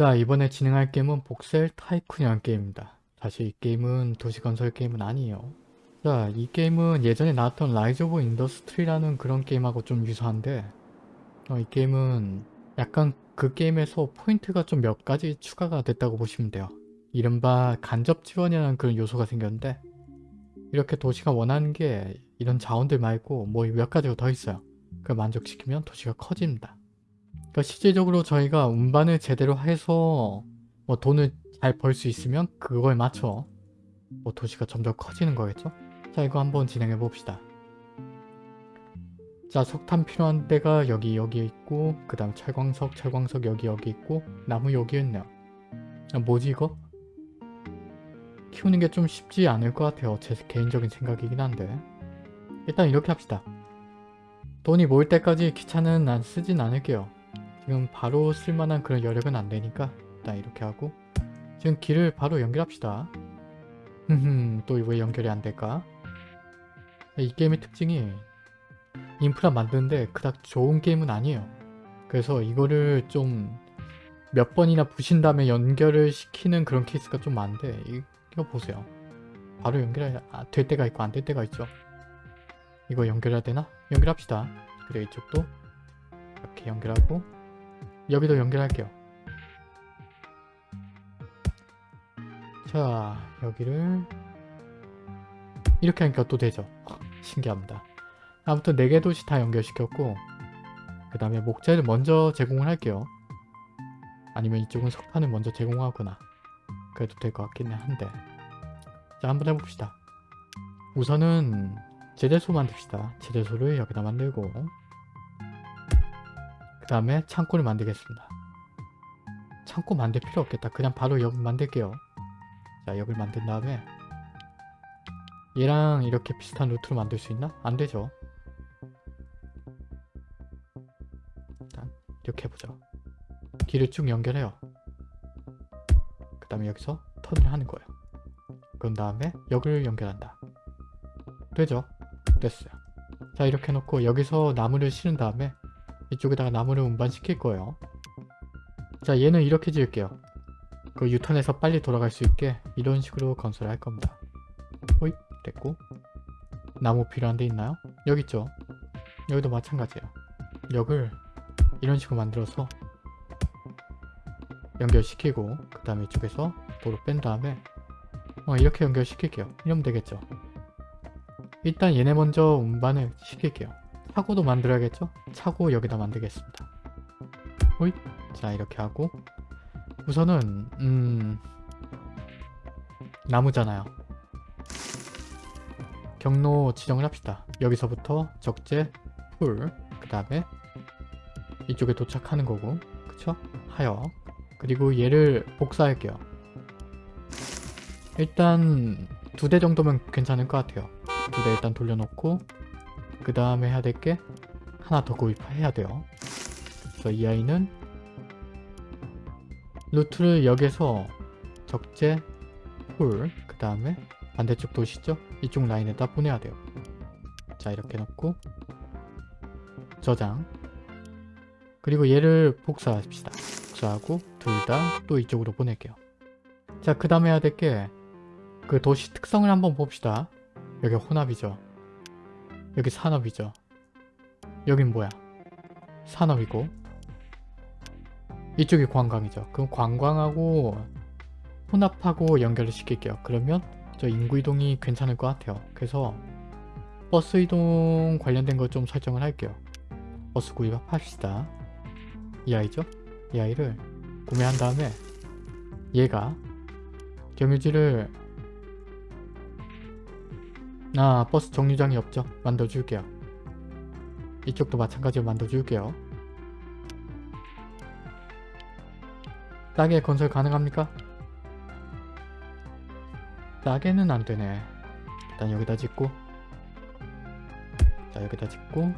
자 이번에 진행할 게임은 Voxel Tycoon이라는 게임입니다. 사실 이 게임은 도시건설 게임은 아니에요. 자 이 게임은 예전에 나왔던 Rise of Industry라는 그런 게임하고 좀 유사한데 어, 이 게임은 약간 그 게임에서 포인트가 좀 몇 가지 추가가 됐다고 보시면 돼요. 이른바 간접 지원이라는 그런 요소가 생겼는데 이렇게 도시가 원하는 게 이런 자원들 말고 뭐 몇 가지가 더 있어요. 그걸 만족시키면 도시가 커집니다. 그러니까 실질적으로 저희가 운반을 제대로 해서 뭐 돈을 잘 벌 수 있으면 그거에 맞춰 뭐 도시가 점점 커지는 거겠죠? 자 이거 한번 진행해 봅시다. 자 석탄 필요한 데가 여기 여기 있고 그 다음 철광석 철광석 여기 여기 있고 나무 여기 있네요. 아, 뭐지 이거? 키우는 게 좀 쉽지 않을 것 같아요. 제 개인적인 생각이긴 한데 일단 이렇게 합시다. 돈이 모일 때까지 기차는 안 쓰진 않을게요. 지금 바로 쓸만한 그런 여력은 안 되니까 일단 이렇게 하고 지금 길을 바로 연결합시다. 흠흠 또 왜 연결이 안 될까? 이 게임의 특징이 인프라 만드는데 그닥 좋은 게임은 아니에요. 그래서 이거를 좀 몇 번이나 부신 다음에 연결을 시키는 그런 케이스가 좀 많은데 이거 보세요. 바로 연결 아, 될 때가 있고 안 될 때가 있죠. 이거 연결해야 되나? 연결합시다. 그래 이쪽도 이렇게 연결하고 여기도 연결할게요. 자 여기를 이렇게 하니까 또 되죠. 신기합니다. 아무튼 4개 도시 다 연결시켰고 그 다음에 목재를 먼저 제공을 할게요. 아니면 이쪽은 석탄을 먼저 제공하거나 그래도 될 것 같긴 한데 자 한번 해봅시다. 우선은 제재소 만듭시다. 제재소를 여기다 만들고 그 다음에 창고를 만들겠습니다. 창고 만들 필요 없겠다. 그냥 바로 여기 만들게요. 자 여기를 만든 다음에 얘랑 이렇게 비슷한 루트로 만들 수 있나? 안 되죠. 일단 이렇게 해보자. 길을 쭉 연결해요. 그 다음에 여기서 턴을 하는 거예요. 그런 다음에 여기를 연결한다. 되죠? 됐어요. 자 이렇게 해놓고 여기서 나무를 실은 다음에 이쪽에다가 나무를 운반시킬 거예요. 자 얘는 이렇게 지을게요. 그 유턴해서 빨리 돌아갈 수 있게 이런 식으로 건설할 겁니다. 호잇 됐고 나무 필요한 데 있나요? 여기 있죠? 여기도 마찬가지예요. 역을 이런 식으로 만들어서 연결시키고 그 다음에 이쪽에서 도로 뺀 다음에 어, 이렇게 연결시킬게요. 이러면 되겠죠. 일단 얘네 먼저 운반을 시킬게요. 차고도 만들어야겠죠? 차고 여기다 만들겠습니다. 호잇 자 이렇게 하고 우선은 음 나무잖아요. 경로 지정을 합시다. 여기서부터 적재, 풀, 그 다음에 이쪽에 도착하는 거고 그쵸? 하역 그리고 얘를 복사할게요. 일단 두 대 정도면 괜찮을 것 같아요. 두 대 일단 돌려놓고 그 다음에 해야 될 게 하나 더 구입해야 돼요. 그래서 이 아이는 루트를 여기서 적재, full, 그 다음에 반대쪽 도시죠? 이쪽 라인에다 보내야 돼요. 자 이렇게 놓고 저장 그리고 얘를 복사합시다. 복사하고 둘 다 또 이쪽으로 보낼게요. 자 그 다음에 해야 될 게 그 도시 특성을 한번 봅시다. 여기 혼합이죠. 여기 산업이죠. 여긴 뭐야? 산업이고 이쪽이 관광이죠. 그럼 관광하고 혼합하고 연결을 시킬게요. 그러면 저 인구 이동이 괜찮을 것 같아요. 그래서 버스 이동 관련된 거 좀 설정을 할게요. 버스 구입합시다. 이 아이죠? 이 아이를 구매한 다음에 얘가 경유지를 아 버스 정류장이 없죠? 만들어줄게요. 이쪽도 마찬가지로 만들어줄게요. 싸게 건설 가능합니까? 싸게는 안되네. 일단 여기다 짓고 자 여기다 짓고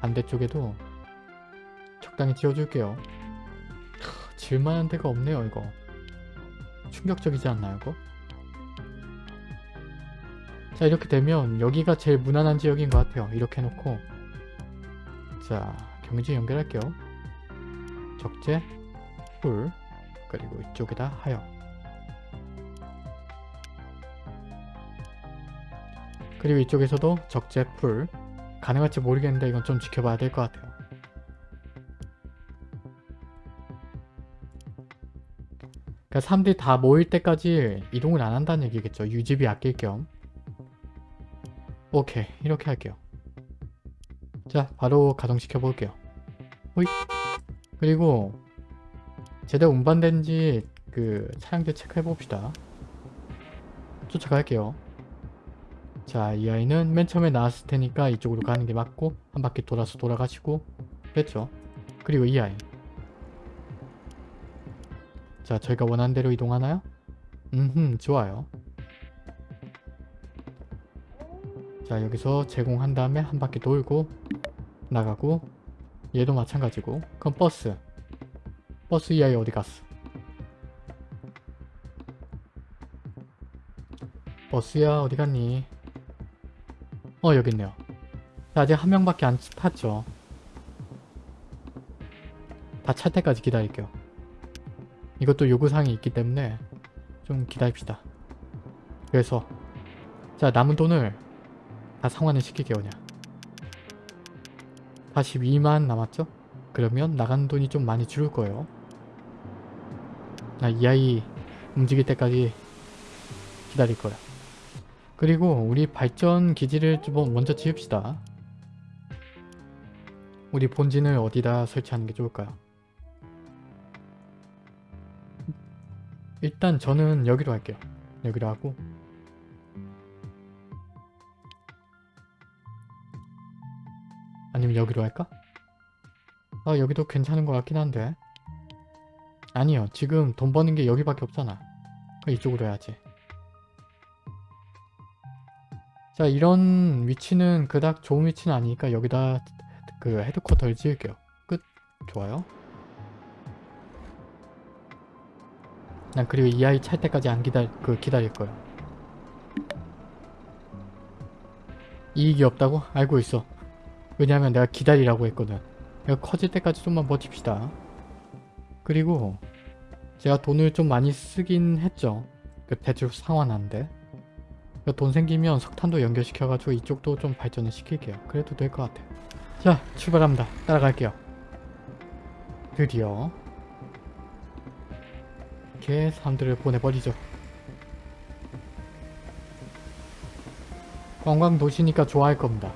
반대쪽에도 적당히 지어줄게요. 질만한 데가 없네요 이거. 충격적이지 않나요 이거? 자 이렇게 되면 여기가 제일 무난한 지역인 것 같아요. 이렇게 해놓고 자 경유지 연결할게요. 적재 full 그리고 이쪽에다 하역 그리고 이쪽에서도 적재 full 가능할지 모르겠는데 이건 좀 지켜봐야 될 것 같아요. 그러니까 사람들이 다 모일 때까지 이동을 안 한다는 얘기겠죠. 유지비 아낄 겸. 오케이 이렇게 할게요. 자 바로 가동시켜 볼게요. 호잇 그리고 제대로 운반된지 그 차량들 체크해 봅시다. 쫓아갈게요. 자, 이 아이는 맨 처음에 나왔을 테니까 이쪽으로 가는 게 맞고 한 바퀴 돌아서 돌아가시고 됐죠. 그리고 이 아이. 자, 저희가 원하는 대로 이동하나요? 음흠, 좋아요. 자, 여기서 제공한 다음에 한 바퀴 돌고 나가고 얘도 마찬가지고 그럼 버스. 버스 이 아이 어디 갔어? 버스야 어디 갔니? 어 여기 있네요. 자, 아직 한 명밖에 안 탔죠. 다 찰 때까지 기다릴게요. 이것도 요구사항이 있기 때문에 좀 기다립시다. 그래서 자 남은 돈을 다 상환을 시킬게요 그냥. 42만 남았죠? 그러면 나간 돈이 좀 많이 줄을 거예요. 나 이 아이 움직일 때까지 기다릴 거야. 그리고 우리 발전 기지를 좀 먼저 지읍시다. 우리 본진을 어디다 설치하는 게 좋을까요? 일단 저는 여기로 할게요. 여기로 하고 아니면 여기로 할까? 아 여기도 괜찮은 것 같긴 한데. 아니요 지금 돈 버는 게 여기밖에 없잖아. 이쪽으로 해야지. 자 이런 위치는 그닥 좋은 위치는 아니니까 여기다 그 헤드쿼터를 지을게요. 끝. 좋아요. 난 그리고 이 아이 찰 때까지 안 기다 그 기다릴 거야. 이익이 없다고? 알고 있어 왜냐면 내가 기다리라고 했거든. 내가 커질 때까지 좀만 버팁시다. 그리고 제가 돈을 좀 많이 쓰긴 했죠. 그 대출 상환하는데 돈 생기면 석탄도 연결시켜가지고 이쪽도 좀 발전을 시킬게요. 그래도 될 것 같아요. 자 출발합니다. 따라갈게요. 드디어 이렇게 사람들을 보내버리죠. 관광 도시니까 좋아할 겁니다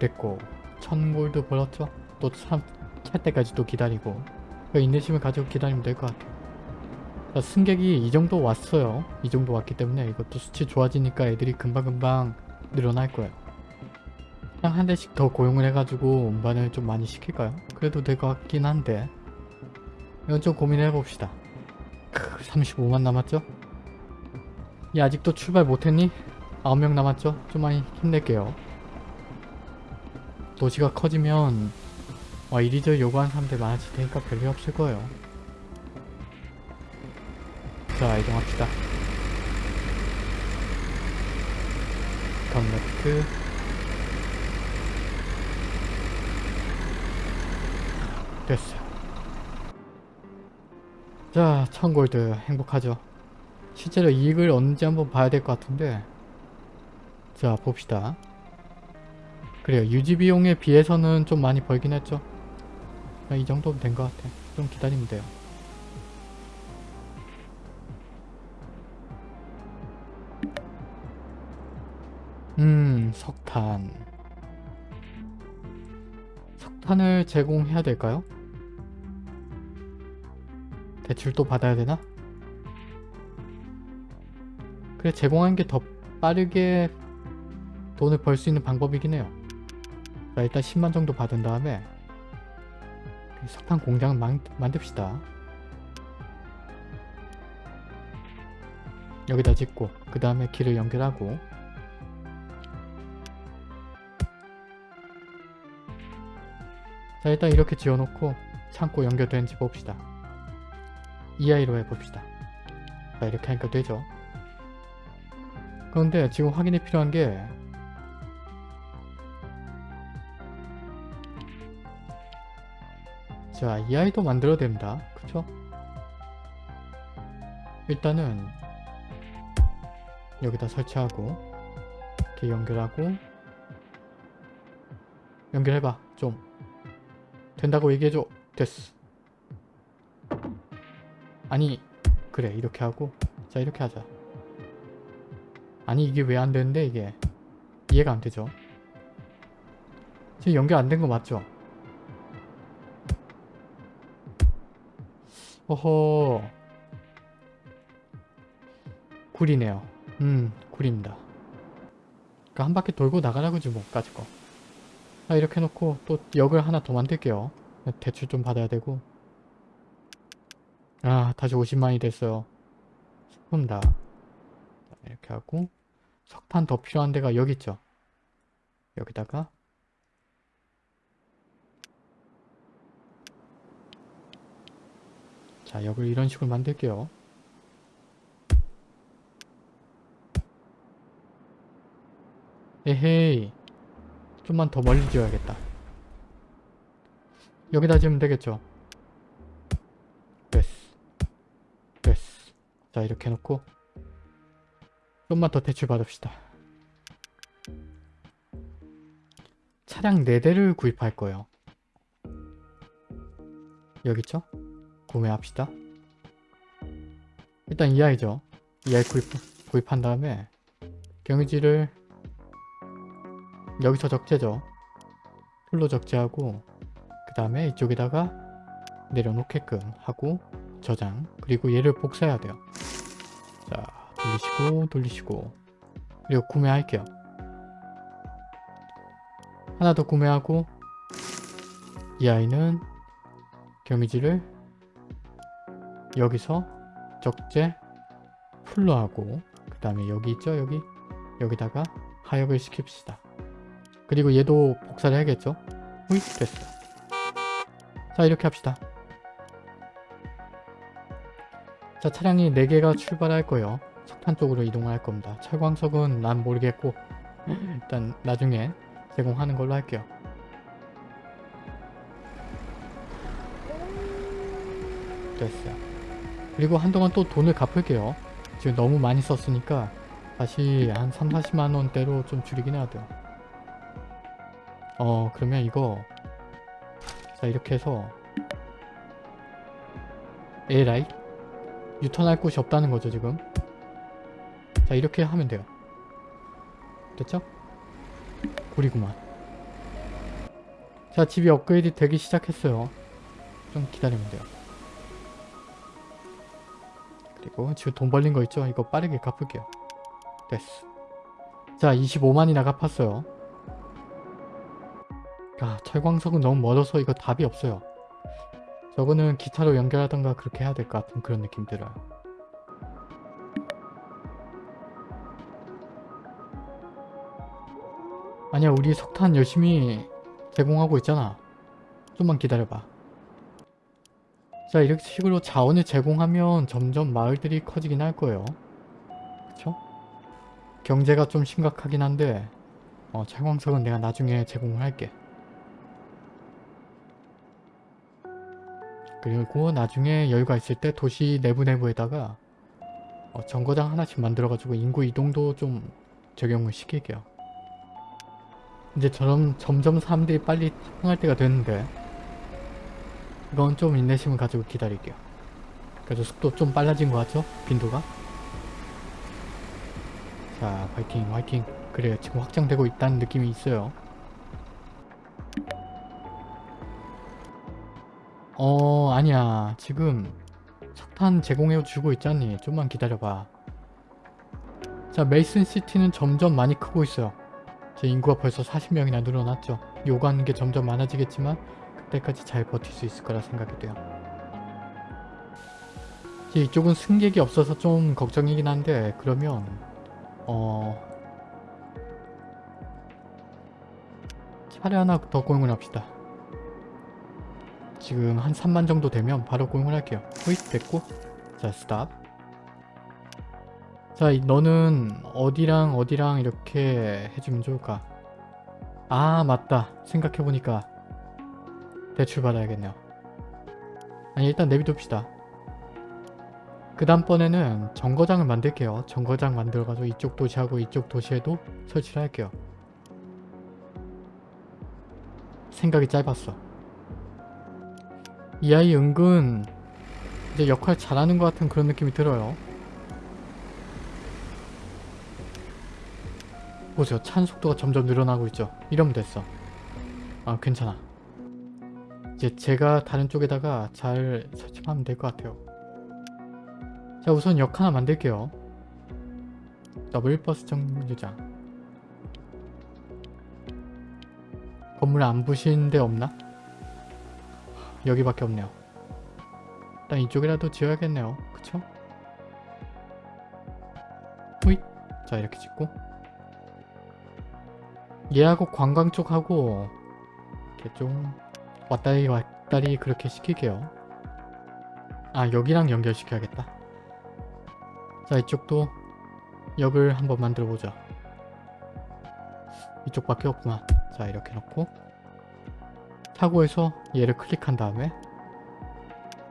됐고 천골드 벌었죠? 또 참, 찰 때까지 또 기다리고 그 인내심을 가지고 기다리면 될 것 같아요 자, 승객이 이 정도 왔어요 이 정도 왔기 때문에 이것도 수치 좋아지니까 애들이 금방금방 늘어날 거예요 그냥 한 대씩 더 고용을 해가지고 운반을 좀 많이 시킬까요? 그래도 될 것 같긴 한데 이건 좀 고민해 봅시다 35만 남았죠? 야 아직도 출발 못했니? 9명 남았죠? 좀 많이 힘낼게요 도시가 커지면 와 이리저리 요구하는 사람들 많아질 테니까 별일 없을 거예요. 자 이동합시다. 컴레트 됐어요. 자 1000골드 행복하죠. 실제로 이익을 얻는지 한번 봐야 될 것 같은데 자 봅시다. 그래요. 유지 비용에 비해서는 좀 많이 벌긴 했죠. 이 정도면 된 것 같아. 좀 기다리면 돼요. 음, 석탄. 석탄을 제공해야 될까요? 대출도 받아야 되나? 그래, 제공하는 게 더 빠르게 돈을 벌 수 있는 방법이긴 해요. 자 일단 10만 정도 받은 다음에 석탄 공장을 만, 만듭시다. 여기다 짓고 그 다음에 길을 연결하고 자 일단 이렇게 지어놓고 창고 연결되는지 봅시다. EI로 해봅시다. 자 이렇게 하니까 되죠. 그런데 지금 확인이 필요한 게 자, 이 아이도 만들어야 됩니다. 그쵸? 일단은 여기다 설치하고 이렇게 연결하고 연결해봐 좀. 된다고 얘기해줘. 됐어. 아니 그래 이렇게 하고. 자 이렇게 하자. 아니 이게 왜 안 되는데 이게. 이해가 안 되죠? 지금 연결 안 된 거 맞죠 어허 굴이네요 음 굴입니다 그러니까 한 바퀴 돌고 나가라 그지 뭐 까짓 거 자, 이렇게 해놓고 또 역을 하나 더 만들게요. 대출 좀 받아야 되고. 아, 다시 50만이 됐어요. 스푼다. 이렇게 하고 석탄 더 필요한 데가 여기 있죠. 여기다가 자, 역을 이런 식으로 만들게요. 에헤이 좀만 더 멀리 지어야겠다. 여기다 지으면 되겠죠? 됐어. 됐어. 자 이렇게 해놓고 좀만 더 대출 받읍시다. 차량 4대를 구입할 거예요. 여기 있죠? 구매합시다. 일단 이 아이죠. 이 아이 구입, 구입한 다음에 경유지를 여기서 적재죠. 풀로 적재하고 그 다음에 이쪽에다가 내려놓게끔 하고 저장 그리고 얘를 복사해야 돼요. 자 돌리시고 돌리시고 그리고 구매할게요. 하나 더 구매하고 이 아이는 경유지를 여기서 적재 풀로 하고 그 다음에 여기 있죠 여기 여기다가 하역을 시킵시다. 그리고 얘도 복사를 해야겠죠? 후잇 됐어. 자 이렇게 합시다. 자 차량이 4개가 출발할 거예요. 석탄 쪽으로 이동할 겁니다. 철광석은 난 모르겠고 일단 나중에 제공하는 걸로 할게요. 됐어요. 그리고 한동안 또 돈을 갚을게요. 지금 너무 많이 썼으니까 다시 한 3, 40만원대로 좀 줄이긴 해야 돼요. 어 그러면 이거 자 이렇게 해서 에라이 유턴할 곳이 없다는 거죠 지금 자 이렇게 하면 돼요 됐죠? 구리구만 자 집이 업그레이드 되기 시작했어요 좀 기다리면 돼요 그리고 지금 돈 벌린 거 있죠? 이거 빠르게 갚을게요. 됐어. 자 25만이나 갚았어요. 아 철광석은 너무 멀어서 이거 답이 없어요. 저거는 기차로 연결하던가 그렇게 해야 될 것 같은 그런 느낌 들어요. 아니야 우리 석탄 열심히 제공하고 있잖아. 좀만 기다려봐 자 이렇게 식으로 자원을 제공하면 점점 마을들이 커지긴 할 거예요 그쵸? 경제가 좀 심각하긴 한데 어, 철광석은 내가 나중에 제공을 할게 그리고 나중에 여유가 있을 때 도시 내부 내부에다가 어, 정거장 하나씩 만들어가지고 인구 이동도 좀 적용을 시킬게요. 이제 저럼 점점 사람들이 빨리 흥할 때가 됐는데 이건 좀 인내심을 가지고 기다릴게요. 그래서 속도 좀 빨라진 것 같죠? 빈도가? 자 화이팅 화이팅 그래요 지금 확장되고 있다는 느낌이 있어요. 어 아니야 지금 석탄 제공해 주고 있잖니 좀만 기다려봐 자 메이슨 시티는 점점 많이 크고 있어요 제 인구가 벌써 40명이나 늘어났죠 요구하는 게 점점 많아지겠지만 그 때까지 잘 버틸 수 있을 거라 생각이 돼요. 이쪽은 승객이 없어서 좀 걱정이긴 한데 그러면 어 차례 하나 더 고용을 합시다. 지금 한 3만 정도 되면 바로 고용을 할게요. 호잇 됐고. 자 스탑. 자 너는 어디랑 어디랑 이렇게 해주면 좋을까? 아 맞다. 생각해보니까 대출 받아야겠네요 아니 일단 내비둡시다. 그 다음번에는 정거장을 만들게요. 정거장 만들어가지고 이쪽 도시하고 이쪽 도시에도 설치를 할게요. 생각이 짧았어. 이 아이 은근 이제 역할 잘하는 것 같은 그런 느낌이 들어요. 보세요. 찬 속도가 점점 늘어나고 있죠. 이러면 됐어. 아 괜찮아. 이제 제가 다른 쪽에다가 잘 설치하면 될 것 같아요. 자 우선 역 하나 만들게요. 더블 버스 정류장. 건물 안 부신 데 없나? 여기밖에 없네요. 일단 이쪽이라도 지어야겠네요. 그쵸? 후잇! 자 이렇게 짓고 얘하고 관광 쪽하고 이렇게 좀 왔다리 왔다리 그렇게 시킬게요. 아 여기랑 연결시켜야겠다. 자 이쪽도 역을 한번 만들어보자. 이쪽밖에 없구만. 자 이렇게 놓고 타고에서 얘를 클릭한 다음에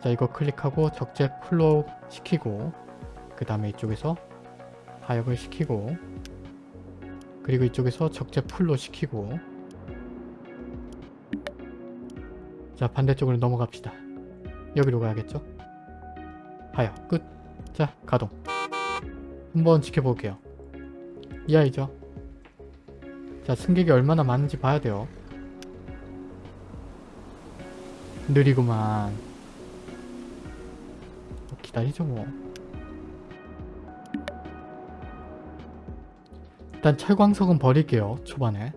자 이거 클릭하고 적재 풀로 시키고 그 다음에 이쪽에서 하역을 시키고 그리고 이쪽에서 적재 풀로 시키고 자 반대쪽으로 넘어갑시다. 여기로 가야겠죠? 하역 끝. 자 가동. 한번 지켜볼게요. 이 아이죠? 자 승객이 얼마나 많은지 봐야 돼요. 느리구만. 뭐 기다리죠 뭐. 일단 철광석은 버릴게요. 초반에.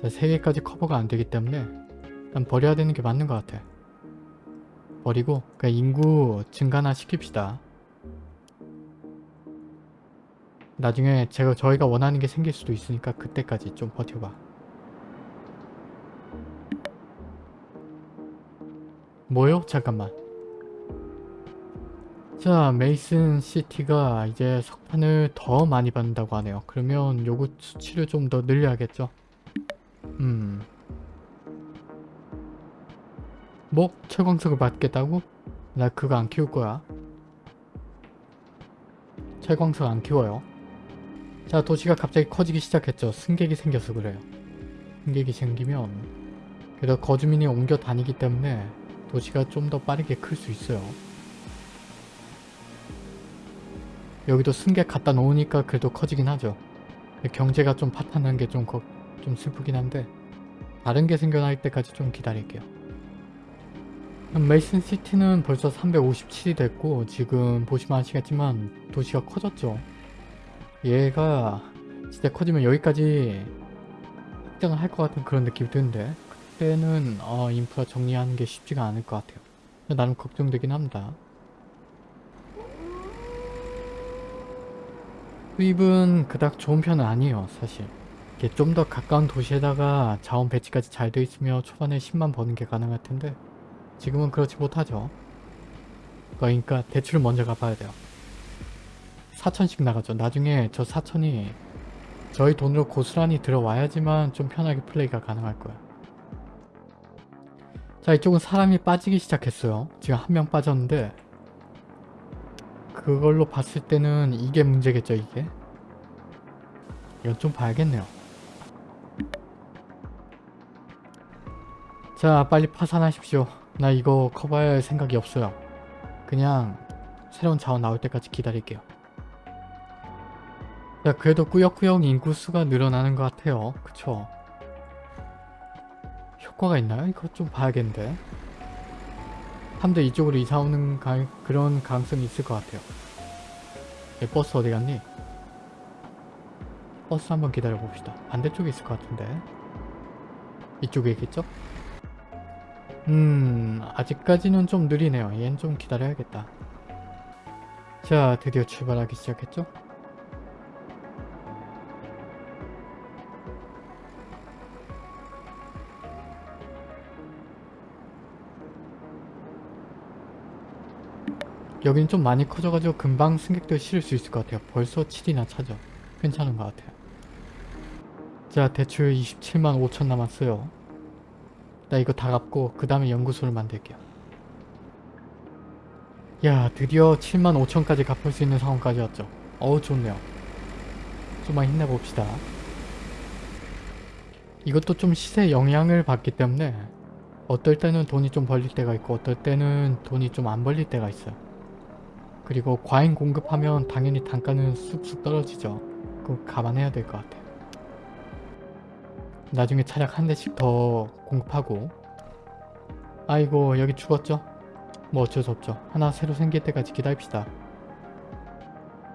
자, 3개까지 커버가 안 되기 때문에 일단 버려야 되는 게 맞는 것 같아. 버리고 그냥 인구 증가나 시킵시다. 나중에 제가 저희가 원하는 게 생길 수도 있으니까 그때까지 좀 버텨봐. 뭐요? 잠깐만. 자, 메이슨 시티가 이제 석판을 더 많이 받는다고 하네요. 그러면 요구 수치를 좀 더 늘려야겠죠? 음. 뭐? 철광석을 받겠다고? 나 그거 안 키울 거야. 철광석 안 키워요. 자, 도시가 갑자기 커지기 시작했죠. 승객이 생겨서 그래요. 승객이 생기면 그래도 거주민이 옮겨 다니기 때문에 도시가 좀 더 빠르게 클 수 있어요. 여기도 승객 갖다 놓으니까 그래도 커지긴 하죠. 경제가 좀 파탄난 게 좀 좀 슬프긴 한데 다른 게 생겨날 때까지 좀 기다릴게요. 메이슨 시티는 벌써 357이 됐고 지금 보시면 아시겠지만 도시가 커졌죠. 얘가 진짜 커지면 여기까지 확장을 할 것 같은 그런 느낌이 드는데 그때는 어, 인프라 정리하는 게 쉽지가 않을 것 같아요. 나름 걱정되긴 합니다. 수입은 그닥 좋은 편은 아니에요 사실. 좀 더 가까운 도시에다가 자원 배치까지 잘 돼 있으면 초반에 10만 버는 게 가능할 텐데 지금은 그렇지 못하죠. 그러니까 대출을 먼저 갚아야 돼요. 4천씩 나가죠. 나중에 저 4천이 저희 돈으로 고스란히 들어와야지만 좀 편하게 플레이가 가능할 거야. 자 이쪽은 사람이 빠지기 시작했어요. 지금 한 명 빠졌는데 그걸로 봤을 때는 이게 문제겠죠 이게? 이건 좀 봐야겠네요. 자 빨리 파산하십시오. 나 이거 커버할 생각이 없어요. 그냥 새로운 자원 나올 때까지 기다릴게요. 자 그래도 꾸역꾸역 인구수가 늘어나는 것 같아요. 그쵸? 효과가 있나요? 이거 좀 봐야겠는데. 사람들 이쪽으로 이사 오는 가, 그런 가능성이 있을 것 같아요. 얘 버스 어디 갔니? 버스 한번 기다려 봅시다. 반대쪽에 있을 것 같은데. 이쪽에 있겠죠? 음 아직까지는 좀 느리네요. 얘는 좀 기다려야겠다. 자 드디어 출발하기 시작했죠? 여기는 좀 많이 커져가지고 금방 승객들 실을 수 있을 것 같아요. 벌써 7이나 차죠. 괜찮은 것 같아요. 자 대출 27만 5천 남았어요. 나 이거 다 갚고 그 다음에 연구소를 만들게요. 야 드디어 75,000까지 갚을 수 있는 상황까지 왔죠. 어우 좋네요. 좀만 힘내봅시다. 이것도 좀 시세 영향을 받기 때문에 어떨 때는 돈이 좀 벌릴 때가 있고 어떨 때는 돈이 좀 안 벌릴 때가 있어요. 그리고 과잉 공급하면 당연히 단가는 쑥쑥 떨어지죠. 그거 감안해야 될 것 같아요. 나중에 차량 한 대씩 더 공급하고 아이고 여기 죽었죠? 뭐 어쩔 수 없죠. 하나 새로 생길 때까지 기다립시다.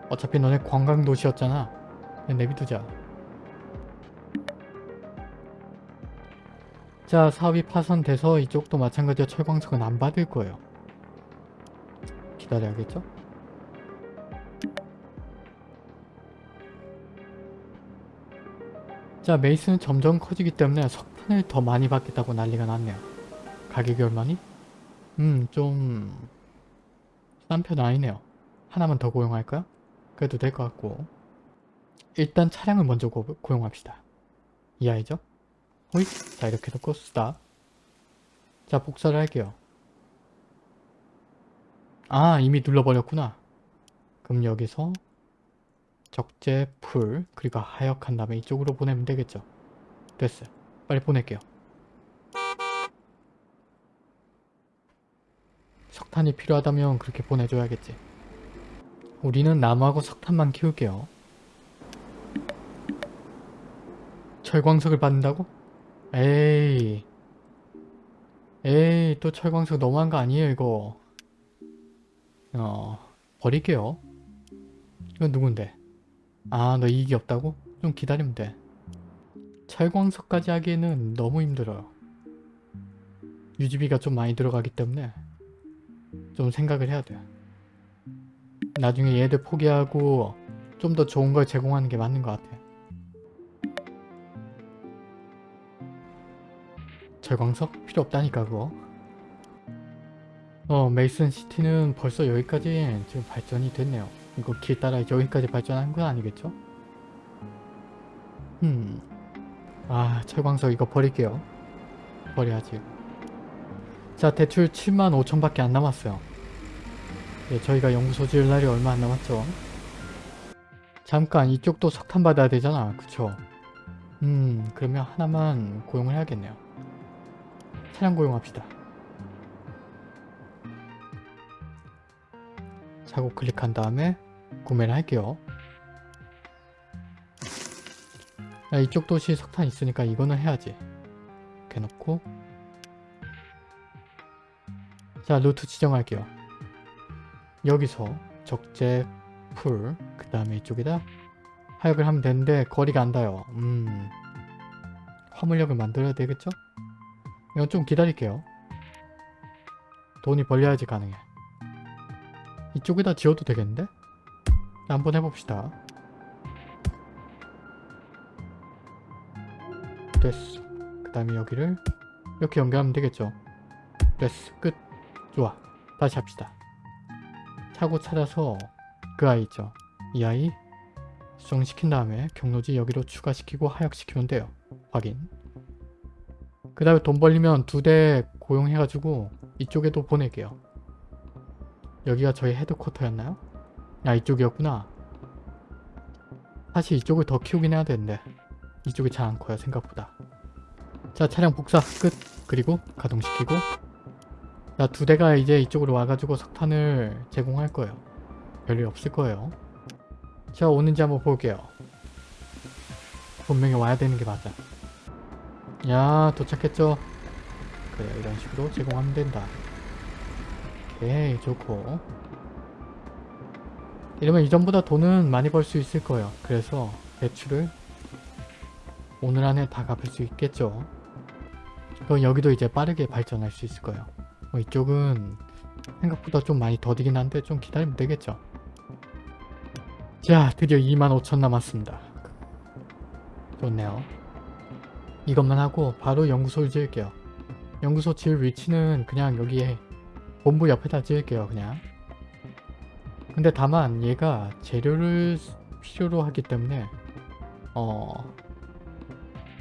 어차피 너네 관광도시였잖아. 내비두자. 자 사업이 파손돼서 이쪽도 마찬가지로 철광석은 안 받을 거예요. 기다려야겠죠? 자 메이스는 점점 커지기 때문에 석탄을 더 많이 받겠다고 난리가 났네요. 가격이 얼마니? 음, 좀... 싼 편 아니네요. 하나만 더 고용할까요? 그래도 될 것 같고 일단 차량을 먼저 고, 고용합시다. 이 아이죠? 호잇! 자 이렇게 놓고 쓰다. 자 복사를 할게요. 아 이미 눌러버렸구나. 그럼 여기서 적재 풀 그리고 하역한 다음에 이쪽으로 보내면 되겠죠. 됐어요. 빨리 보낼게요. 석탄이 필요하다면 그렇게 보내줘야겠지. 우리는 나무하고 석탄만 키울게요. 철광석을 받는다고? 에이 에이 또 철광석 너무한 거 아니에요 이거 어 버릴게요 이건 누군데 아 너 이익이 없다고? 좀 기다리면 돼. 철광석까지 하기에는 너무 힘들어요. 유지비가 좀 많이 들어가기 때문에 좀 생각을 해야 돼요 나중에 얘들 포기하고 좀 더 좋은 걸 제공하는 게 맞는 것 같아요 절광석? 필요 없다니까 그거. 어 메이슨 시티는 벌써 여기까지 지금 발전이 됐네요 이거 길 따라 여기까지 발전한 건 아니겠죠? 음. 아 철광석 이거 버릴게요. 버려야지. 자 대출 7만 5천 밖에 안 남았어요. 예, 저희가 연구소 지을 날이 얼마 안 남았죠. 잠깐 이쪽도 석탄 받아야 되잖아. 그쵸? 음 그러면 하나만 고용을 해야겠네요. 차량 고용합시다. 차고 클릭한 다음에 구매를 할게요. 야, 이쪽 도시 석탄 있으니까 이거는 해야지. 이렇게 놓고 자 루트 지정할게요. 여기서 적재 풀, 그 다음에 이쪽에다 하역을 하면 되는데 거리가 안 닿아요. 음, 화물역을 만들어야 되겠죠? 이건 좀 기다릴게요. 돈이 벌려야지 가능해. 이쪽에다 지어도 되겠는데? 한번 해봅시다. 됐어. 그 다음에 여기를 이렇게 연결하면 되겠죠. 됐어. 끝. 좋아. 다시 합시다. 차고 찾아서 그 아이 있죠. 이 아이 수정시킨 다음에 경로지 여기로 추가시키고 하역시키면 돼요. 확인. 그 다음에 돈 벌리면 두 대 고용해가지고 이쪽에도 보낼게요. 여기가 저희 헤드쿼터였나요? 아 이쪽이었구나. 사실 이쪽을 더 키우긴 해야 되는데 이쪽이 잘 안 커요 생각보다. 자 차량 복사 끝 그리고 가동시키고 자 두 대가 이제 이쪽으로 와가지고 석탄을 제공할 거예요. 별일 없을 거예요. 자 오는지 한번 볼게요. 분명히 와야 되는 게 맞아. 야 도착했죠? 그래 이런 식으로 제공하면 된다. 오케이 좋고 이러면 이전보다 돈은 많이 벌 수 있을 거예요. 그래서 대출을 오늘 안에 다 갚을 수 있겠죠. 그럼 여기도 이제 빠르게 발전할 수 있을 거예요. 뭐 이쪽은 생각보다 좀 많이 더디긴 한데 좀 기다리면 되겠죠. 자 드디어 25,000 남았습니다. 좋네요. 이것만 하고 바로 연구소를 지을게요. 연구소 지을 위치는 그냥 여기에 본부 옆에다 지을게요 그냥. 근데 다만 얘가 재료를 필요로 하기 때문에 어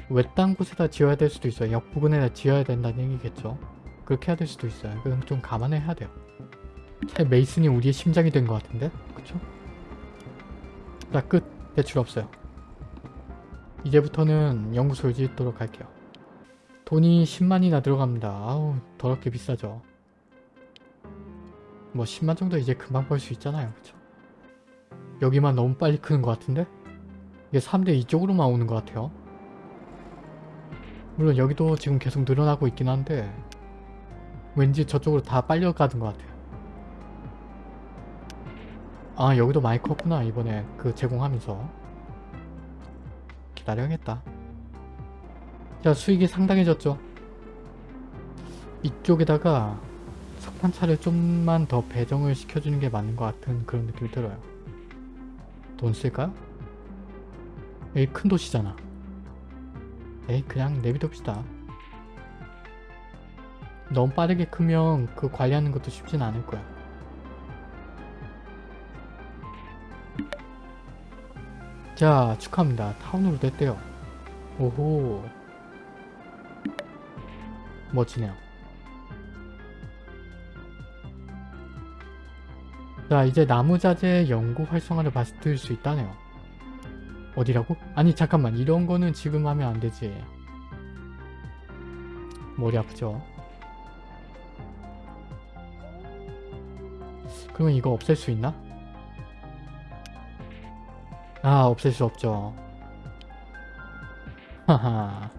외딴 곳에다 지어야 될 수도 있어요. 역 부근에다 지어야 된다는 얘기겠죠. 그렇게 해야 될 수도 있어요. 그건 좀 감안해야 돼요. 차라리 메이슨이 우리의 심장이 된 것 같은데? 그쵸? 자 끝! 대출 없어요. 이제부터는 연구소를 짓도록 할게요. 돈이 10만이나 들어갑니다. 아우 더럽게 비싸죠. 뭐 10만 정도 이제 금방 벌 수 있잖아요. 그쵸? 여기만 너무 빨리 크는 것 같은데? 이게 사람들이 이쪽으로만 오는 것 같아요. 물론 여기도 지금 계속 늘어나고 있긴 한데 왠지 저쪽으로 다 빨려가는 것 같아요. 아 여기도 많이 컸구나 이번에 그 제공하면서 기다려야겠다. 자 수익이 상당해졌죠. 이쪽에다가 석탄차를 좀만 더 배정을 시켜주는 게 맞는 것 같은 그런 느낌이 들어요. 돈 쓸까요? 여기 큰 도시잖아. 에이 그냥 내비둡시다. 너무 빠르게 크면 그 관리하는 것도 쉽진 않을 거야. 자 축하합니다. 타운으로 됐대요. 오호 멋지네요. 자 이제 나무자재 연구 활성화를 받을 수 있다네요. 어디라고? 아니 잠깐만 이런 거는 지금 하면 안 되지. 머리 아프죠? 그러면 이거 없앨 수 있나? 아 없앨 수 없죠. 하하.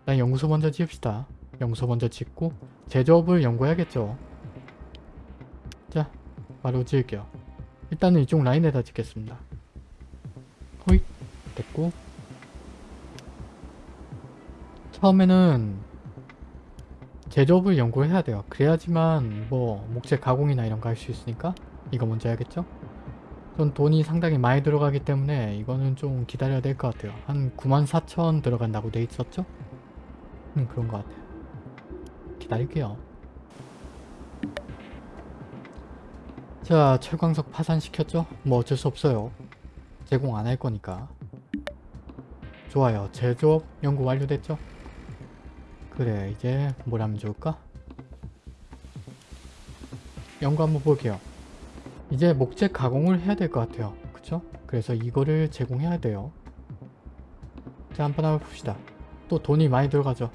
일단 연구소 먼저 지읍시다. 연구소 먼저 짓고 제조업을 연구해야겠죠. 자 바로 지을게요. 일단은 이쪽 라인에다 짓겠습니다. 호잇 됐고 처음에는 제조업을 연구를 해야 돼요. 그래야지만 뭐 목재 가공이나 이런 거 할 수 있으니까 이거 먼저 해야겠죠? 전 돈이 상당히 많이 들어가기 때문에 이거는 좀 기다려야 될 것 같아요. 한 94,000 들어간다고 돼 있었죠? 음 그런 것 같아요. 기다릴게요. 자 철광석 파산시켰죠? 뭐 어쩔 수 없어요. 제공 안 할 거니까. 좋아요. 제조업 연구 완료됐죠? 그래 이제 뭘 하면 좋을까? 연구 한번 볼게요. 이제 목재 가공을 해야 될 것 같아요. 그쵸? 그래서 이거를 제공해야 돼요. 자 한번 한번 봅시다. 또 돈이 많이 들어가죠.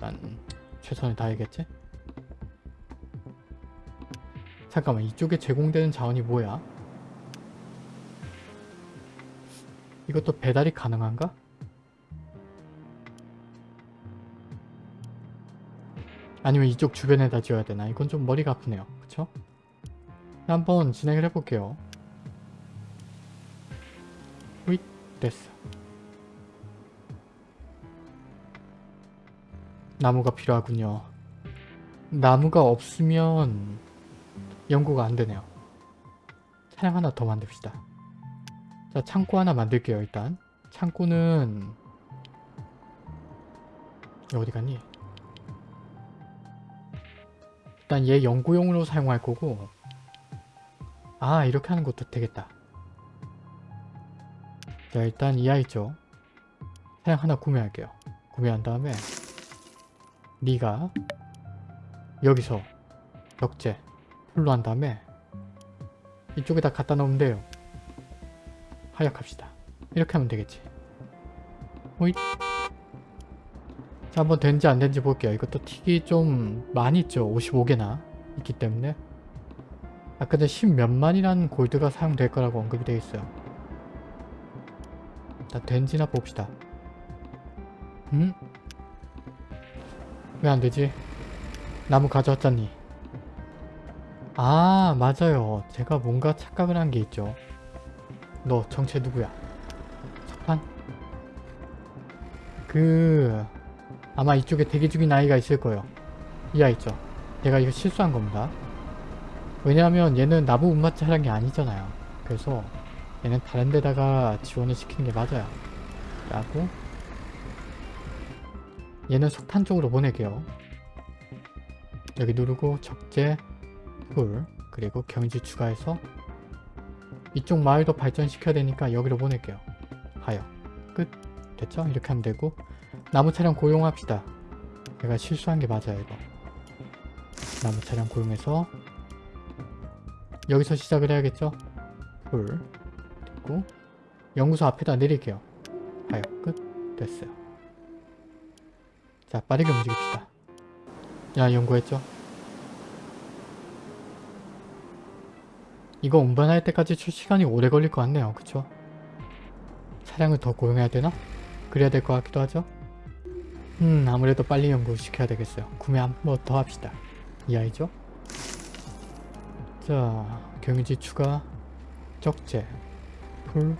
난 최선을 다해야겠지? 잠깐만 이쪽에 제공되는 자원이 뭐야? 이것도 배달이 가능한가? 아니면 이쪽 주변에다 지어야 되나? 이건 좀 머리가 아프네요. 그쵸? 한번 진행을 해볼게요. 휘 됐어. 나무가 필요하군요. 나무가 없으면 연구가 안 되네요. 차량 하나 더 만듭시다. 자 창고 하나 만들게요 일단. 창고는 어디 갔니? 일단 얘 연구용으로 사용할 거고 아 이렇게 하는 것도 되겠다. 자 일단 이 아이 죠 차량 하나 구매할게요. 구매한 다음에 네가 여기서 벽제 풀로 한 다음에 이쪽에다 갖다 놓으면 돼요. 하약합시다. 이렇게 하면 되겠지. 호잇. 자 한번 된지 안 된지 볼게요. 이것도 틱이 좀 많이 있죠. 55개나 있기 때문에 아까 전 10몇만이라는 골드가 사용될 거라고 언급이 되어 있어요. 일단 된지나 봅시다. 음? 왜 안 되지? 나무 가져왔잖니. 아 맞아요. 제가 뭔가 착각을 한 게 있죠. 너 정체 누구야? 석판? 그... 아마 이쪽에 대기 중인 아이가 있을 거예요. 이 아이 있죠. 제가 이거 실수한 겁니다. 왜냐하면 얘는 나무 운마 차량이 아니잖아요. 그래서 얘는 다른 데다가 지원을 시키는 게 맞아요. 라고 얘는 석탄 쪽으로 보낼게요. 여기 누르고 적재 풀 그리고 경지 추가해서 이쪽 마을도 발전시켜야 되니까 여기로 보낼게요. 하여 끝 됐죠? 이렇게 하면 되고 나무 차량 고용합시다. 내가 실수한 게 맞아요 이거. 나무 차량 고용해서 여기서 시작을 해야겠죠? 불 됐고 연구소 앞에다 내릴게요. 하여 끝 됐어요. 자 빠르게 움직입시다. 야 연구했죠? 이거 운반할 때까지 출 시간이 오래 걸릴 것 같네요. 그쵸? 차량을 더 고용해야 되나? 그래야 될 것 같기도 하죠? 음 아무래도 빨리 연구시켜야 되겠어요. 구매 한 번 더 합시다. 이 아이죠? 자 경유지 추가 적재 풀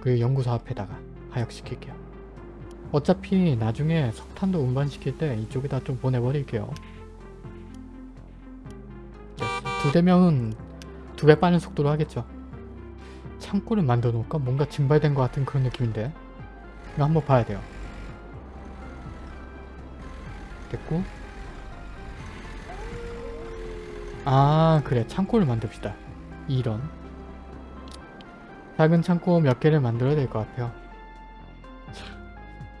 그리고 연구소 앞에다가 하역시킬게요. 어차피 나중에 석탄도 운반시킬 때 이쪽에다 좀 보내버릴게요. 두 대명은 두 배 빠른 속도로 하겠죠. 창고를 만들어 놓을까? 뭔가 증발된 것 같은 그런 느낌인데 이거 한번 봐야 돼요. 됐고 아 그래 창고를 만듭시다. 이런 작은 창고 몇 개를 만들어야 될 것 같아요.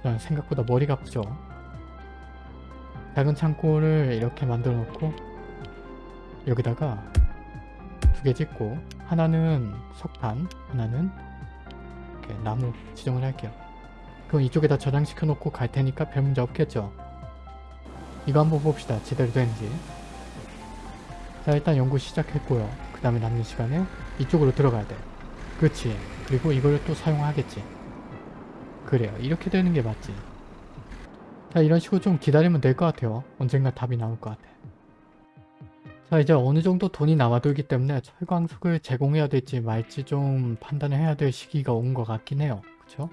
자, 생각보다 머리가 아프죠? 작은 창고를 이렇게 만들어 놓고 여기다가 두개 짓고 하나는 석탄 하나는 이렇게 나무 지정을 할게요. 그럼 이쪽에다 저장시켜 놓고 갈 테니까 별 문제 없겠죠? 이거 한번 봅시다. 제대로 되는지. 자 일단 연구 시작했고요. 그 다음에 남는 시간에 이쪽으로 들어가야 돼. 그렇지 그리고 이걸 또 사용하겠지. 그래요. 이렇게 되는 게 맞지. 자 이런 식으로 좀 기다리면 될 것 같아요. 언젠가 답이 나올 것 같아 자 이제 어느 정도 돈이 남아돌기 때문에 철광석을 제공해야 될지 말지 좀 판단을 해야 될 시기가 온 것 같긴 해요. 그쵸?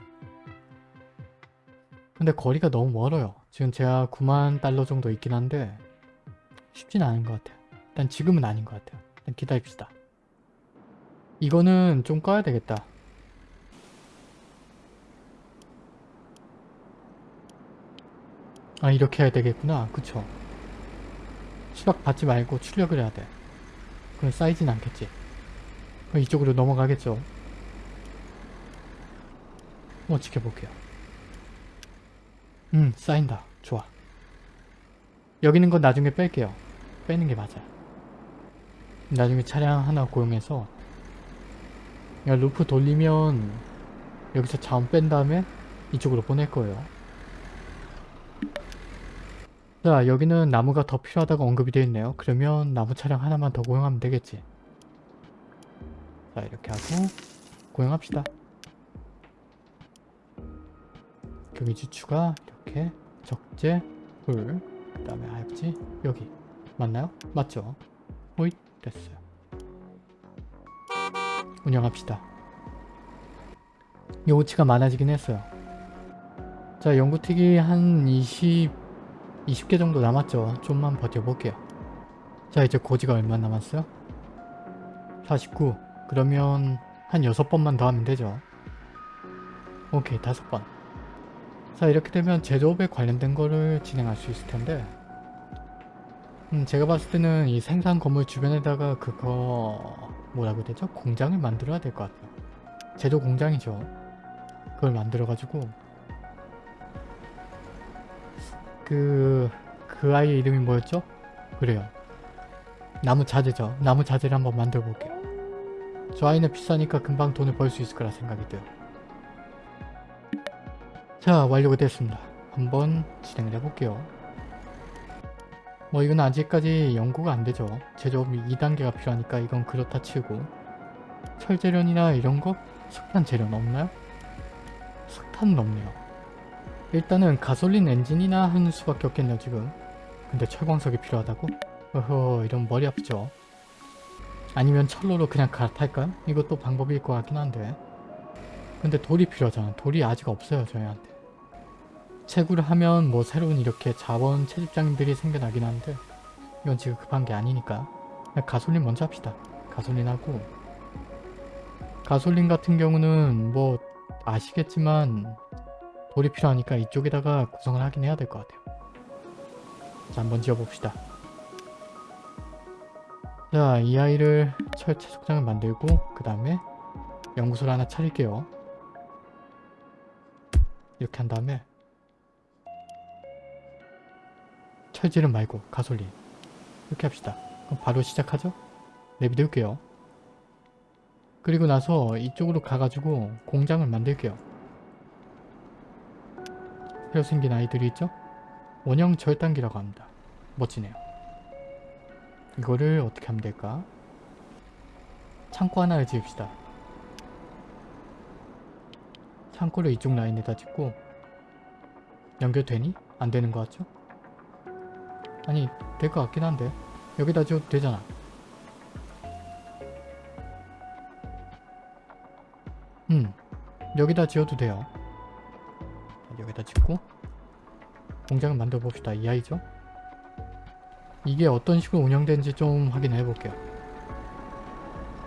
근데 거리가 너무 멀어요. 지금 제가 9만 달러 정도 있긴 한데 쉽진 않은 것 같아요. 일단 지금은 아닌 것 같아요. 일단 기다립시다. 이거는 좀 꺼야 되겠다. 아 이렇게 해야 되겠구나. 그쵸? 수박 받지 말고 출력을 해야 돼. 그럼 쌓이진 않겠지. 그럼 이쪽으로 넘어가겠죠. 뭐 지켜볼게요. 음 쌓인다. 좋아. 여기 있는 건 나중에 뺄게요. 빼는 게 맞아. 나중에 차량 하나 고용해서 야 루프 돌리면 여기서 자원 뺀 다음에 이쪽으로 보낼 거예요. 자 여기는 나무가 더 필요하다고 언급이 되어 있네요. 그러면 나무 차량 하나만 더 고용하면 되겠지. 자 이렇게 하고 고용합시다. 경유지 추가 이렇게 적재 불 그 다음에 하엽지 여기 맞나요? 맞죠? 호잇 됐어요. 운영합시다. 요구치가 많아지긴 했어요. 자 연구틱이 한 20... 20개 정도 남았죠. 좀만 버텨볼게요. 자 이제 고지가 얼마 남았어요? 49 그러면 한 6번만 더 하면 되죠. 오케이 5번 자 이렇게 되면 제조업에 관련된 거를 진행할 수 있을 텐데 음 제가 봤을 때는 이 생산 건물 주변에다가 그거 뭐라고 되죠? 공장을 만들어야 될 것 같아요. 제조 공장이죠. 그걸 만들어 가지고 그... 그 아이의 이름이 뭐였죠? 그래요. 나무 자재죠. 나무 자재를 한번 만들어 볼게요. 저 아이는 비싸니까 금방 돈을 벌 수 있을 거라 생각이 돼요. 자 완료가 됐습니다. 한번 진행을 해볼게요. 뭐 이건 아직까지 연구가 안 되죠. 제조업이 2단계가 필요하니까 이건 그렇다 치고 철 제련이나 이런 거? 석탄 제련 없나요? 석탄은 없네요. 일단은 가솔린 엔진이나 하는 수밖에 없겠네요 지금. 근데 철광석이 필요하다고? 어허 이런 머리 아프죠. 아니면 철로로 그냥 갈아탈까요? 이것도 방법일 것 같긴 한데 근데 돌이 필요하잖아. 돌이 아직 없어요 저희한테. 채굴을 하면 뭐 새로운 이렇게 자원 채집장들이 생겨나긴 한데 이건 지금 급한 게 아니니까 가솔린 먼저 합시다. 가솔린 하고 가솔린 같은 경우는 뭐 아시겠지만 돌이 필요하니까 이쪽에다가 구성을 하긴 해야 될 것 같아요. 자 한번 지어봅시다. 자 이 아이를 철채석장을 만들고 그 다음에 연구소를 하나 차릴게요. 이렇게 한 다음에 철지름 말고 가솔린 이렇게 합시다. 그럼 바로 시작하죠? 네, 믿을게요. 그리고 나서 이쪽으로 가가지고 공장을 만들게요. 새로 생긴 아이들이 있죠? 원형 절단기라고 합니다. 멋지네요. 이거를 어떻게 하면 될까? 창고 하나를 지읍시다. 창고를 이쪽 라인에다 짓고 연결되니? 안 되는 것 같죠? 아니 될 것 같긴 한데 여기다 지어도 되잖아. 음 여기다 지어도 돼요. 여기다 짓고 공장을 만들어 봅시다. 이 아이죠? 이게 어떤 식으로 운영되는지 좀 확인해 볼게요.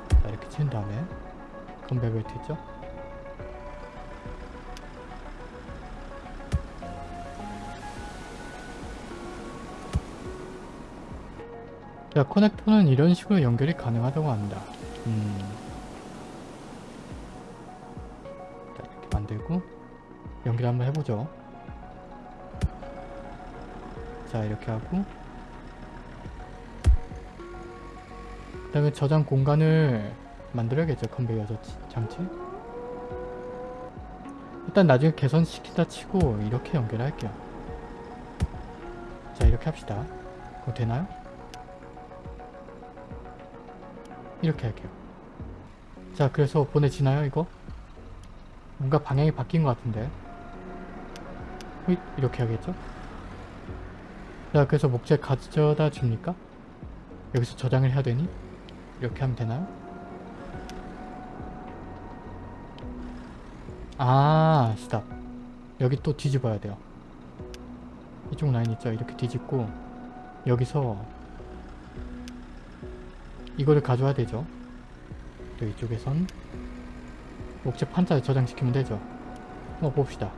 자 이렇게 친 다음에 건배 벨트 있죠? 자 커넥터는 이런 식으로 연결이 가능하다고 합니다. 음. 자 이렇게 만들고 연결 한번 해보죠. 자 이렇게 하고 그 다음에 저장 공간을 만들어야겠죠 컨베이어 저- 장치 일단 나중에 개선시키다 치고 이렇게 연결할게요 자 이렇게 합시다 그거 되나요? 이렇게 할게요 자 그래서 보내지나요 이거? 뭔가 방향이 바뀐 것 같은데 호잇 이렇게 하겠죠? 자 그래서 목재 가져다 줍니까? 여기서 저장을 해야 되니? 이렇게 하면 되나요? 아 스탑 여기 또 뒤집어야 돼요 이쪽 라인 있죠? 이렇게 뒤집고 여기서 이거를 가져와야 되죠 또 이쪽에선 목재 판자에 저장시키면 되죠 한번 봅시다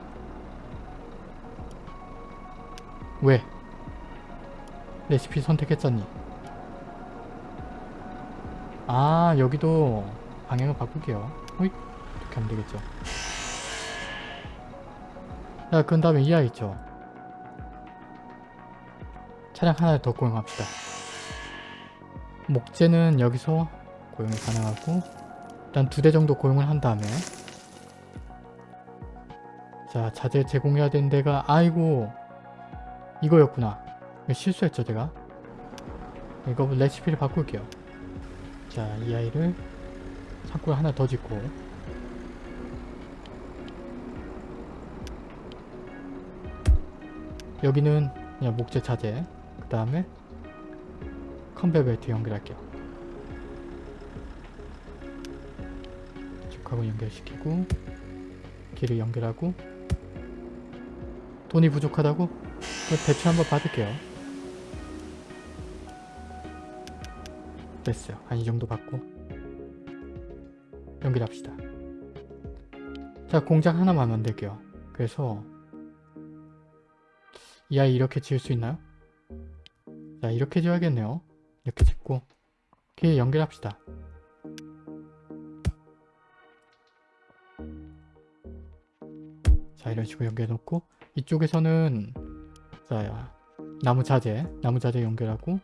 왜? 레시피 선택했잖니. 아 여기도 방향을 바꿀게요. 호잇 이렇게 하면 되겠죠. 자 그 다음에 이 아이 있죠. 차량 하나를 더 고용합시다. 목재는 여기서 고용이 가능하고 일단 두 대 정도 고용을 한 다음에. 자 자재 제공해야 되는 데가 아이고 이거였구나. 이거 실수했죠 제가? 이거 레시피를 바꿀게요. 자 이 아이를 창고에 하나 더 짓고. 여기는 그냥 목재 자재. 그 다음에 컨베 벨트 연결할게요. 쭉하고 연결시키고 길을 연결하고 돈이 부족하다고? 대출 한번 받을게요. 됐어요. 한 이 정도 받고 연결합시다. 자 공장 하나만 만들게요. 그래서 이 아이 이렇게 지을 수 있나요? 자 이렇게 지어야겠네요. 이렇게 짓고 길 연결합시다. 자 이런 식으로 연결해 놓고 이쪽에서는 자 나무 자재 나무 자재 연결하고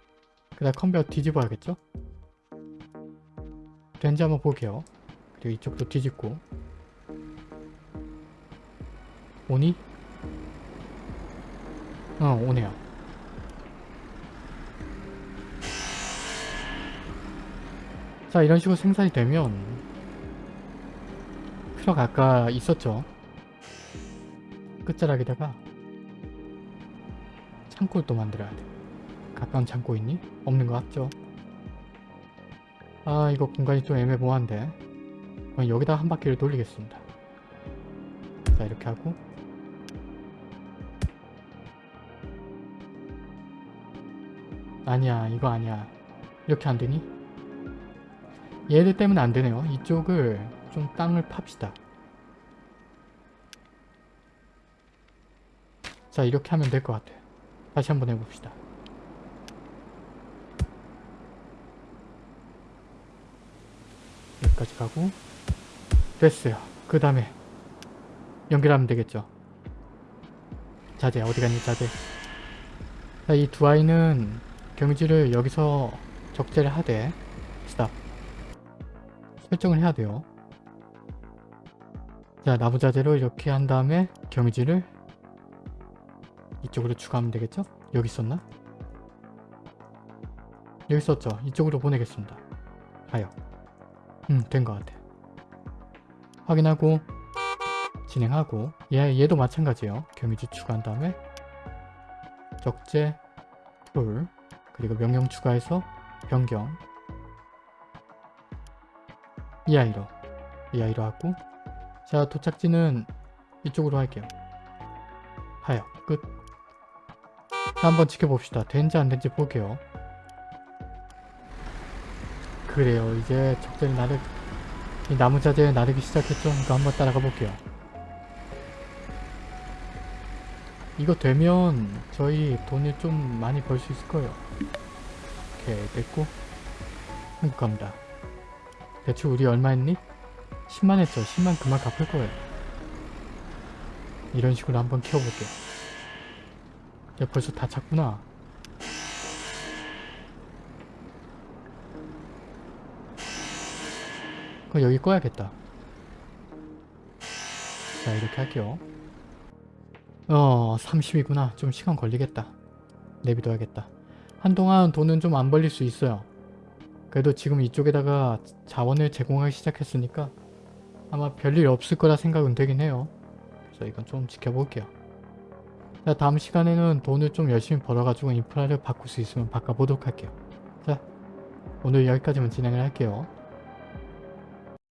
그 다음 컨베어 뒤집어야겠죠? 된지 한번 볼게요. 그리고 이쪽도 뒤집고. 오니? 어 오네요. 자 이런 식으로 생산이 되면 트럭 아까 있었죠? 끝자락에다가 창고를 또 만들어야 돼. 가까운 창고 있니? 없는 것 같죠? 아 이거 공간이 좀 애매모호한데. 그럼 여기다 한 바퀴를 돌리겠습니다. 자 이렇게 하고. 아니야 이거 아니야. 이렇게 안 되니? 얘들 때문에 안 되네요. 이쪽을 좀 땅을 팝시다. 자 이렇게 하면 될 것 같아 다시 한번 해봅시다. 여기까지 가고 됐어요. 그 다음에 연결하면 되겠죠? 자재 어디 갔니 자재? 자, 이두 아이는 경지를 여기서 적재를 하되 스탑. 설정을 해야 돼요. 자, 나부자재로 이렇게 한 다음에 경지를 이쪽으로 추가하면 되겠죠? 여기 있었나? 여기 있었죠? 이쪽으로 보내겠습니다. 가요. 음, 된 것 같아. 확인하고 진행하고 얘, 얘도 마찬가지예요. 경유지 추가한 다음에 적재 툴 그리고 명령 추가해서 변경 이 아이로 이 아이로 하고 자 도착지는 이쪽으로 할게요. 하여 끝 자, 한번 지켜봅시다. 된지 안 된지 볼게요. 그래요. 이제 적재를 나르 이 나무 자재 나르기 시작했죠? 이거 한번 따라가 볼게요. 이거 되면 저희 돈을 좀 많이 벌 수 있을 거예요. 오케이 됐고 한국 갑니다. 대출 우리 얼마 했니? 10만 했죠. 10만 그만 갚을 거예요. 이런 식으로 한번 키워볼게요. 야 벌써 다 찼구나. 그럼 여기 꺼야겠다. 자 이렇게 할게요. 어 30이구나. 좀 시간 걸리겠다. 내비둬야겠다. 한동안 돈은 좀 안 벌릴 수 있어요. 그래도 지금 이쪽에다가 자원을 제공하기 시작했으니까 아마 별일 없을 거라 생각은 되긴 해요. 그래서 이건 좀 지켜볼게요. 자 다음 시간에는 돈을 좀 열심히 벌어가지고 인프라를 바꿀 수 있으면 바꿔보도록 할게요. 자 오늘 여기까지만 진행을 할게요.